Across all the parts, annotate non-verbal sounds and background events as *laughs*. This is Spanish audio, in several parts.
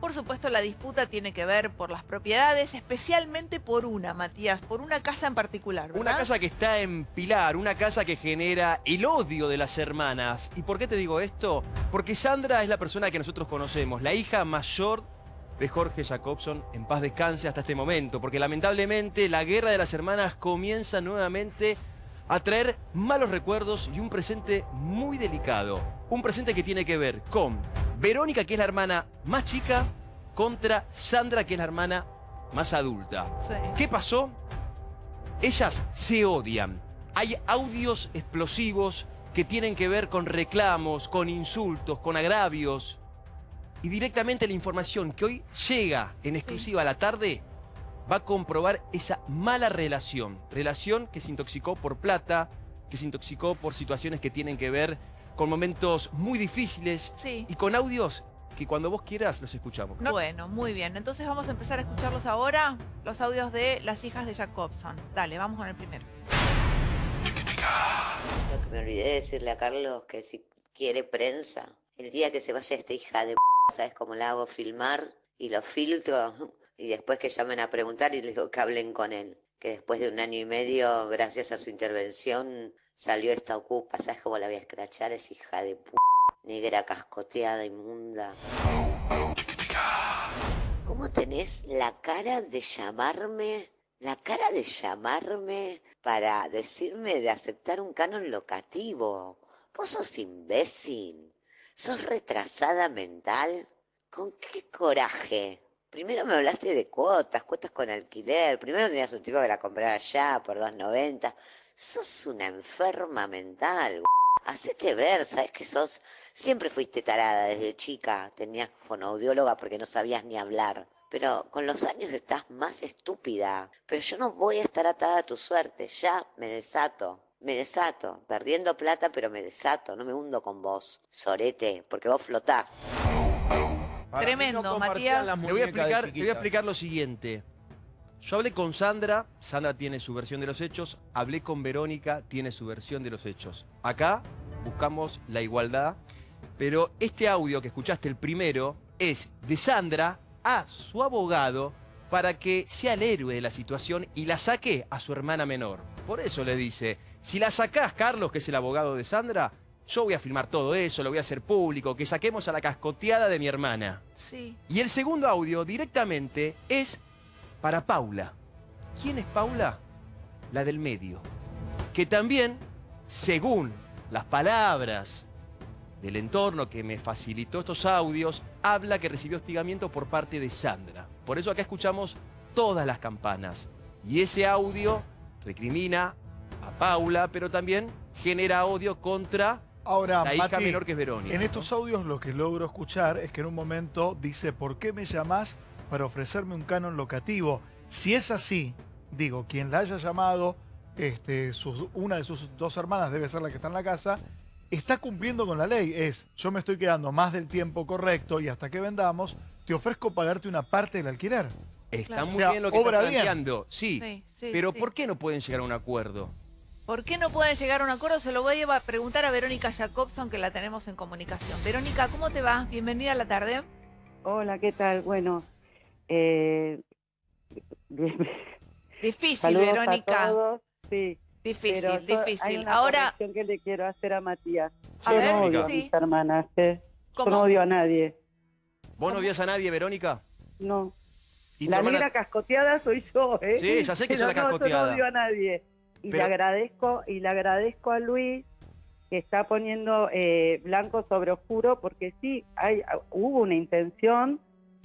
Por supuesto, la disputa tiene que ver por las propiedades, especialmente por una, Matías, por una casa en particular, ¿verdad? Una casa que está en Pilar, una casa que genera el odio de las hermanas. ¿Y por qué te digo esto? Porque Sandra es la persona que nosotros conocemos, la hija mayor de Jorge Jacobson, en paz descanse hasta este momento, porque lamentablemente la guerra de las hermanas comienza nuevamente a traer malos recuerdos y un presente muy delicado. Un presente que tiene que ver con Verónica, que es la hermana más chica, contra Sandra, que es la hermana más adulta. Sí. ¿Qué pasó? Ellas se odian. Hay audios explosivos que tienen que ver con reclamos, con insultos, con agravios. Y directamente la información que hoy llega en exclusiva a la tarde va a comprobar esa mala relación. Relación que se intoxicó por plata, que se intoxicó por situaciones que tienen que ver con momentos muy difíciles Sí. y con audios que cuando vos quieras los escuchamos. Bueno, muy bien. Entonces vamos a empezar a escucharlos ahora, los audios de las hijas de Jacobson. Dale, vamos con el primero. Lo que me olvidé de decirle a Carlos que si quiere prensa, el día que se vaya esta hija de p, ¿sabes cómo la hago filmar? Y lo filtro *laughs* y después que llamen a preguntar y les digo que hablen con él. Que después de un año y medio, gracias a su intervención, salió esta ocupa. ¿Sabes cómo la voy a escrachar? Es hija de p, negra cascoteada, inmunda. ¿Cómo tenés la cara de llamarme, la cara de llamarme para decirme de aceptar un canon locativo? ¿Vos sos imbécil? ¿Sos retrasada mental? ¿Con qué coraje? Primero me hablaste de cuotas, cuotas con alquiler. Primero tenías un tipo que la compraba allá por 2.90. Sos una enferma mental. Hacete ver, sabes que sos, siempre fuiste tarada desde chica, tenías fonoaudióloga porque no sabías ni hablar. Pero con los años estás más estúpida. Pero yo no voy a estar atada a tu suerte, ya me desato. Me desato, perdiendo plata, pero me desato, no me hundo con vos, sorete, porque vos flotás. Para Tremendo, no Matías. Te voy, a explicar, te voy a explicar lo siguiente. Yo hablé con Sandra, Sandra tiene su versión de los hechos, hablé con Verónica, tiene su versión de los hechos. Acá buscamos la igualdad, pero este audio que escuchaste, el primero, es de Sandra a su abogado para que sea el héroe de la situación y la saque a su hermana menor. Por eso le dice, si la sacás, Carlos, que es el abogado de Sandra, yo voy a filmar todo eso, lo voy a hacer público, que saquemos a la cascoteada de mi hermana. Sí. Y el segundo audio directamente es para Paula. ¿Quién es Paula? La del medio. Que también, según las palabras del entorno que me facilitó estos audios, habla que recibió hostigamiento por parte de Sandra. Por eso acá escuchamos todas las campanas. Y ese audio recrimina a Paula, pero también genera odio contra Ahora, la hija Mati, menor que es Verónica. en ¿no? estos audios lo que logro escuchar es que en un momento dice, ¿por qué me llamás para ofrecerme un canon locativo? Si es así, digo, quien la haya llamado, este, sus- una de sus dos hermanas debe ser la que está en la casa, está cumpliendo con la ley. Es, yo me estoy quedando más del tiempo correcto y hasta que vendamos, te ofrezco pagarte una parte del alquiler. Está Claro. muy O sea, bien lo que está planteando. Sí, Sí, sí, pero sí. ¿por qué no pueden llegar a un acuerdo? ¿Por qué no pueden llegar a un acuerdo? Se lo voy a preguntar a Verónica Jacobson, que la tenemos en comunicación. Verónica, ¿cómo te va? Bienvenida a la tarde. Hola, ¿qué tal? Bueno, eh, Difícil, saludos Verónica. a todos. Sí, Difícil, pero yo- hay difícil. una Ahora, que le quiero hacer a Matías. A yo ver, no odio a sí. mis hermanas, ¿eh? Yo ¿cómo? no odio a nadie. ¿Vos no odias a nadie, Verónica? No. ¿Y tu La hermana- negra cascoteada soy yo, ¿eh? Sí, ya sé que Pero la no, yo cascoteada. no odio a nadie. Y Pero- le agradezco, y le agradezco a Luis que está poniendo eh, blanco sobre oscuro, porque sí, hay, hubo una intención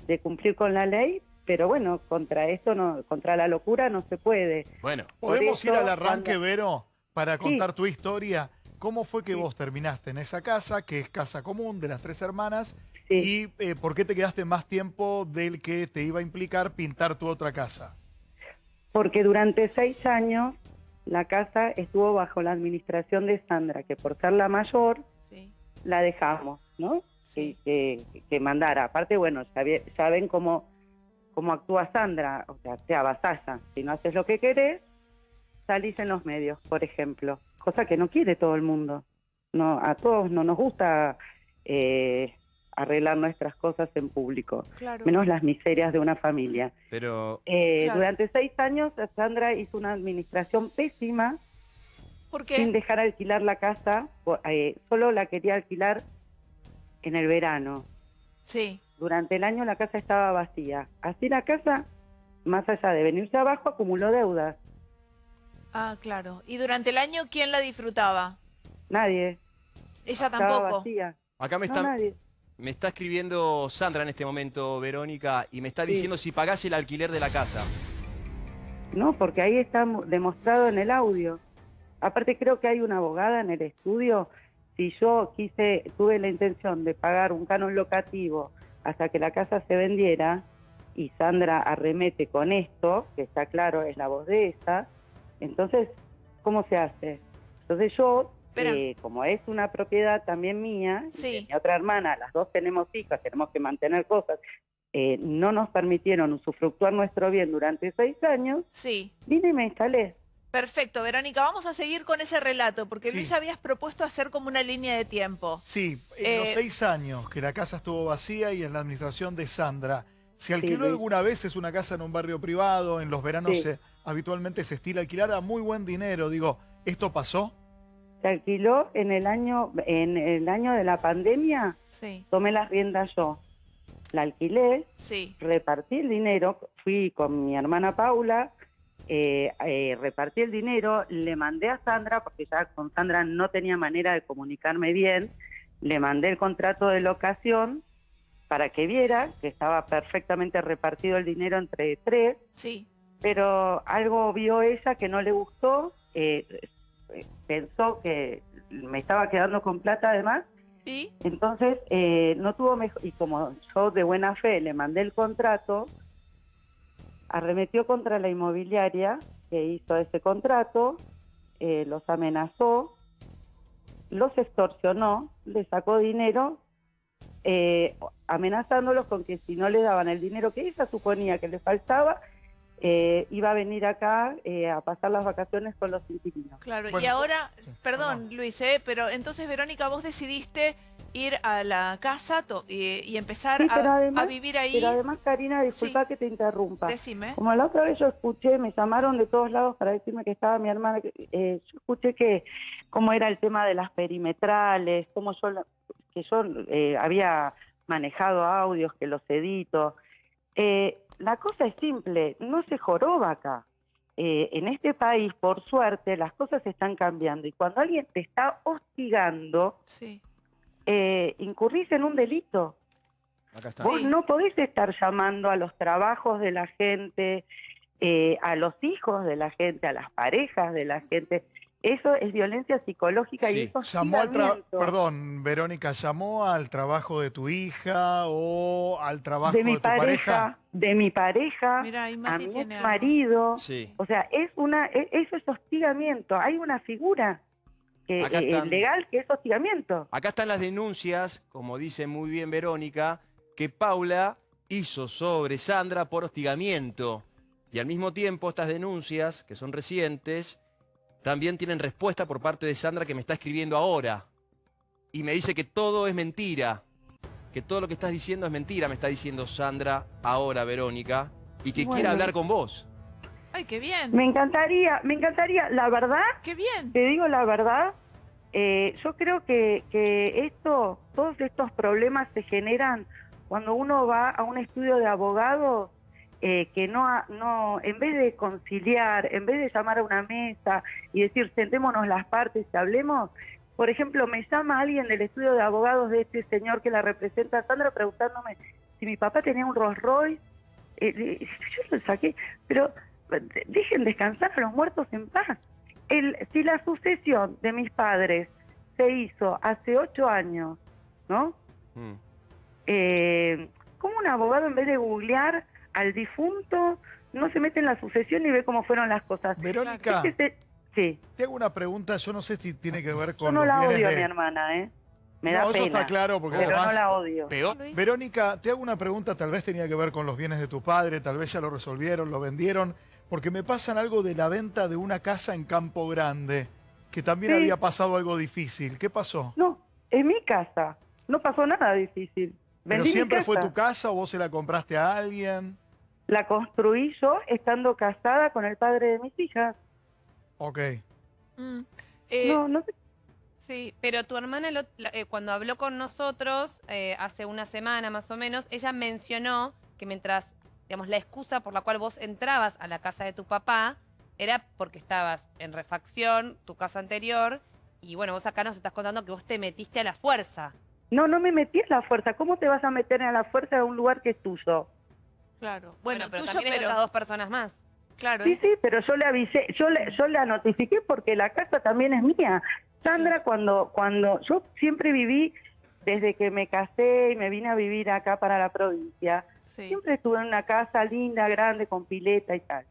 de cumplir con la ley, pero bueno, contra esto no, contra la locura no se puede. Bueno, ¿Podemos eso, ir al arranque, cuando- Vero, para Sí. contar tu historia? ¿Cómo fue que Sí. vos terminaste en esa casa, que es casa común de las tres hermanas? Sí. ¿Y eh, por qué te quedaste más tiempo del que te iba a implicar pintar tu otra casa? Porque durante seis años la casa estuvo bajo la administración de Sandra, que por ser la mayor Sí, la dejamos, ¿no? sí. Que, que- que mandara. Aparte, bueno, ya ven cómo, cómo actúa Sandra, o sea, te avasalla. Si no haces lo que querés, salís en los medios, por ejemplo. Cosa que no quiere todo el mundo. No, a todos no nos gusta eh, arreglar nuestras cosas en público, Claro. menos las miserias de una familia. Pero Eh, Claro. Durante seis años, Sandra hizo una administración pésima ¿Por sin qué? dejar alquilar la casa, eh, solo la quería alquilar en el verano. Sí. Durante el año la casa estaba vacía. Así la casa, más allá de venirse abajo, acumuló deudas. Ah, claro. ¿Y durante el año quién la disfrutaba? Nadie. Ella Estaba tampoco. vacía. acá me No, está, nadie. Me está escribiendo Sandra en este momento, Verónica, y me está Sí. diciendo si pagás el alquiler de la casa. No, porque ahí está demostrado en el audio. Aparte creo que hay una abogada en el estudio. Si yo quise, tuve la intención de pagar un canon locativo hasta que la casa se vendiera y Sandra arremete con esto, que está claro, es la voz de esa, entonces, ¿cómo se hace? Entonces yo. Eh, como es una propiedad también mía, y Sí. de mi otra hermana, las dos tenemos hijas, tenemos que mantener cosas, eh, no nos permitieron usufructuar nuestro bien durante seis años, Sí. vine y me instalé. Perfecto, Verónica, vamos a seguir con ese relato, porque Sí. Luis habías propuesto hacer como una línea de tiempo. Sí, en los Eh, seis años que la casa estuvo vacía y en la administración de Sandra, ¿se alquiló alguna vez? Es una casa en un barrio privado, en los veranos Sí. se- habitualmente se estila alquilar a muy buen dinero. Digo, ¿esto pasó? Se alquiló en el año, en el año de la pandemia, Sí, tomé las riendas yo. La alquilé, sí, repartí el dinero, fui con mi hermana Paula, eh, eh, repartí el dinero, le mandé a Sandra, porque ya con Sandra no tenía manera de comunicarme bien, le mandé el contrato de locación para que viera que estaba perfectamente repartido el dinero entre tres, sí. pero algo vio ella que no le gustó, eh, pensó que me estaba quedando con plata además, entonces eh, no tuvo mejor, y como yo de buena fe le mandé el contrato, arremetió contra la inmobiliaria que hizo ese contrato, eh, los amenazó, los extorsionó, le sacó dinero, eh, amenazándolos con que si no le daban el dinero que ella suponía que le faltaba, eh, iba a venir acá eh, a pasar las vacaciones con los inquilinos. Claro, y ahora, sí, perdón. Luis, ¿eh? pero entonces Verónica, vos decidiste ir a la casa to- y, y empezar Sí, a, pero además- a vivir ahí. Pero además, Karina, disculpa Sí. que te interrumpa. Decime. Como la otra vez yo escuché, me llamaron de todos lados para decirme que estaba mi hermana, eh, yo escuché que cómo era el tema de las perimetrales, cómo yo, la- que yo eh, había manejado audios, que los edito. Eh, la cosa es simple, no se joroba acá. Eh, en este país, por suerte, las cosas están cambiando y cuando alguien te está hostigando, Sí, eh, incurrís en un delito. Acá está. Vos Sí. no podés estar llamando a los trabajos de la gente, eh, a los hijos de la gente, a las parejas de la gente. Eso es violencia psicológica Sí. y eso Llamó al perdón, Verónica, ¿llamó al trabajo de tu hija o al trabajo de de, mi tu pareja? pareja, de mi pareja, mira, ahí a mi tiene marido. Sí. O sea, es una, eso es hostigamiento. Hay una figura que, eh, están. legal que es hostigamiento. Acá están las denuncias, como dice muy bien Verónica, que Paula hizo sobre Sandra por hostigamiento. Y al mismo tiempo estas denuncias, que son recientes, también tienen respuesta por parte de Sandra que me está escribiendo ahora. Y me dice que todo es mentira. Que todo lo que estás diciendo es mentira, me está diciendo Sandra ahora, Verónica. Y que quiere hablar con vos. Ay, qué bien, Me encantaría, me encantaría, la verdad, qué bien. Te digo la verdad, eh, yo creo que, que esto, todos estos problemas se generan cuando uno va a un estudio de abogados eh, que no, no, en vez de conciliar, en vez de llamar a una mesa y decir sentémonos las partes y hablemos, por ejemplo, me llama alguien del estudio de abogados de este señor que la representa, Sandra, preguntándome si mi papá tenía un Rolls Royce. Eh, *laughs* yo lo saqué, pero dejen descansar a los muertos en paz el, si la sucesión de mis padres se hizo hace ocho años, ¿no? Mm. Eh, ¿Cómo un abogado en vez de googlear al difunto no se mete en la sucesión y ve cómo fueron las cosas? Verónica, Es que se- sí, te hago una pregunta, yo no sé si tiene que ver con yo no la odio a de- mi hermana, ¿eh? Me no, da eso pena, está claro, porque pero además... no la odio. Peor. Verónica, te hago una pregunta, tal vez tenía que ver con los bienes de tu padre, tal vez ya lo resolvieron, lo vendieron, porque me pasan algo de la venta de una casa en Campo Grande, que también Sí. había pasado algo difícil. ¿Qué pasó? No, es mi casa, no pasó nada difícil. ¿Pero Vendí mi siempre fue tu casa o vos se la compraste a alguien? La construí yo estando casada con el padre de mis hijas. Ok. Mm. Eh, no, no sé. Sí, Pero tu hermana, lo- la- eh, cuando habló con nosotros, eh, hace una semana más o menos, ella mencionó que mientras, digamos, la excusa por la cual vos entrabas a la casa de tu papá era porque estabas en refacción, tu casa anterior, y bueno, vos acá nos estás contando que vos te metiste a la fuerza. No, no me metí a la fuerza. ¿Cómo te vas a meter a la fuerza de un lugar que es tuyo? Claro. Bueno, Bueno, pero tuyo, también pero estas dos personas más. claro. Sí, sí, pero yo le avisé, yo le, yo la notifiqué porque la casa también es mía. Sandra, cuando, cuando yo siempre viví, desde que me casé y me vine a vivir acá para la provincia, sí. siempre estuve en una casa linda, grande, con pileta y tal.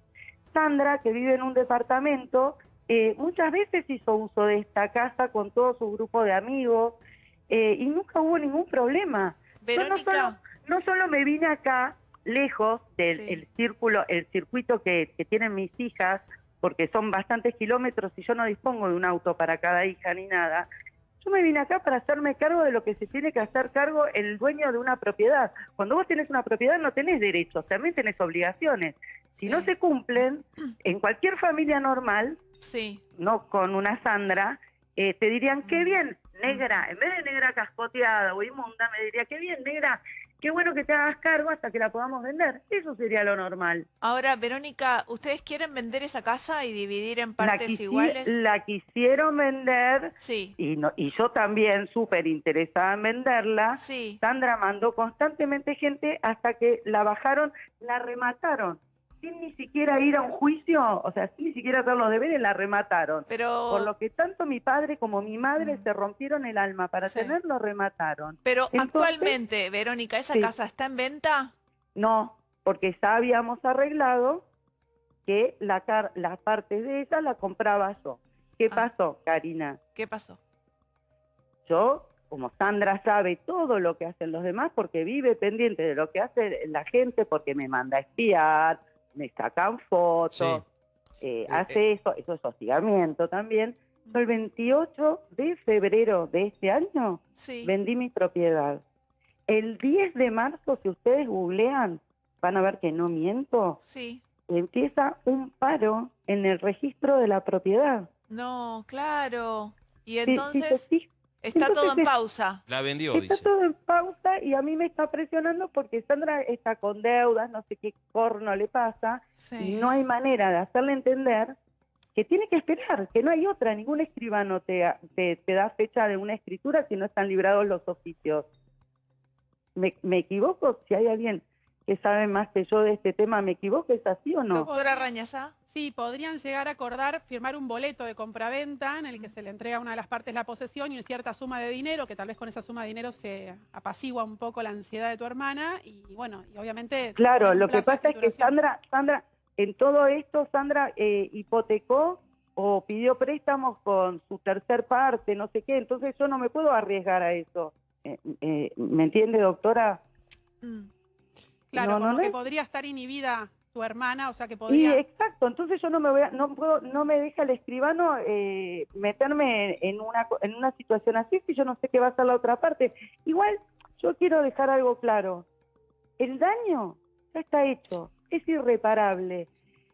Sandra, que vive en un departamento, eh, muchas veces hizo uso de esta casa con todo su grupo de amigos eh, y nunca hubo ningún problema. Yo no Verónica, solo, no solo me vine acá lejos del Sí. el círculo, el circuito que, que tienen mis hijas, porque son bastantes kilómetros y yo no dispongo de un auto para cada hija ni nada. Yo me vine acá para hacerme cargo de lo que se tiene que hacer cargo el dueño de una propiedad. Cuando vos tenés una propiedad no tenés derechos, también tenés obligaciones. Si no se cumplen, en cualquier familia normal, sí, no con una Sandra, eh, te dirían, Mm. qué bien, negra, en vez de negra cascoteada o inmunda, me diría, qué bien, negra, qué bueno que te hagas cargo hasta que la podamos vender. Eso sería lo normal. Ahora, Verónica, ¿ustedes quieren vender esa casa y dividir en partes iguales? la quisieron vender Sí, y, no, y yo también súper interesada en venderla. sí. Sandra mandó constantemente gente hasta que la bajaron, la remataron. Sin ni siquiera ir a un juicio, o sea, sin ni siquiera hacer los deberes, la remataron. Pero, Por lo que tanto mi padre como mi madre Mm. se rompieron el alma para Sí. tenerlo, remataron. pero entonces- actualmente, Verónica, ¿esa Sí. casa está en venta? No, porque ya habíamos arreglado que la car- las partes de ella la compraba yo. ¿Qué Ah. pasó, Karina? ¿Qué pasó? Yo, como Sandra sabe todo lo que hacen los demás, porque vive pendiente de lo que hace la gente, porque me manda a espiar, me sacan fotos, eh, Eh, hace eso, eso es hostigamiento también. Yo el 28 de febrero de este año Sí. vendí mi propiedad. El 10 de marzo, si ustedes googlean, van a ver que no miento, Sí. empieza un paro en el registro de la propiedad. No, claro. Y entonces está todo en pausa. La vendió, Está dice. todo en pausa y a mí me está presionando porque Sandra está con deudas, no sé qué corno le pasa, Sí. y no hay manera de hacerle entender que tiene que esperar, que no hay otra, ningún escribano te, te, te da fecha de una escritura si no están librados los oficios. ¿Me, me equivoco? Si hay alguien que sabe más que yo de este tema, ¿me equivoco? ¿Es así o no? Doctora Rañazá. Sí, podrían llegar a acordar firmar un boleto de compraventa en el que se le entrega a una de las partes la posesión y una cierta suma de dinero, que tal vez con esa suma de dinero se apacigua un poco la ansiedad de tu hermana y bueno, y obviamente... Claro, lo que pasa es que. Sandra, Sandra, en todo esto, Sandra eh, hipotecó o pidió préstamos con su tercer parte, no sé qué, entonces yo no me puedo arriesgar a eso. Eh, eh, ¿Me entiende, doctora? Mm. Claro, no, no, como no que es- podría estar inhibida tu hermana, o sea que Sí, podría... exacto, entonces yo no me voy a- no puedo, no me deja el escribano eh, meterme en una, co- en una situación así si yo no sé qué va a ser la otra parte. Igual, yo quiero dejar algo claro. El daño ya está hecho, es irreparable.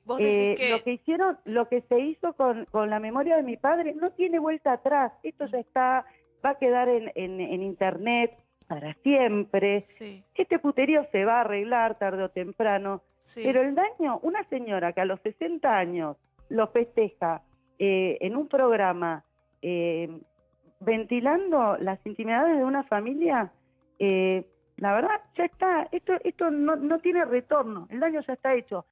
Vos Eh, que... Lo que hicieron, lo que se hizo con, con la memoria de mi padre no tiene vuelta atrás. Esto ya está, va a quedar en, en, en internet para siempre. Sí, Este puterío se va a arreglar tarde o temprano. Pero el daño, una señora que a los 60 años lo festeja eh, en un programa eh, ventilando las intimidades de una familia, eh, la verdad ya está, esto, esto no, no tiene retorno, el daño ya está hecho.